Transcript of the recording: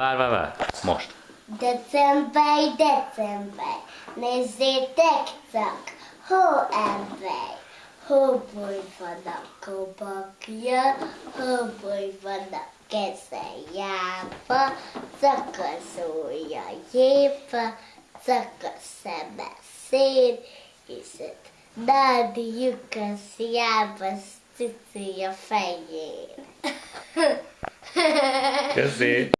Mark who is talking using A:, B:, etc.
A: Várj, várj, várj. Most.
B: December, december, nézzétek csak, hóember, hóboly van a kobakja, hóboly van a keze jába, szakaszója jépa, szakasz szeme szép, és ott Nádi lyukasz jába, cici a fején.
A: Köszi.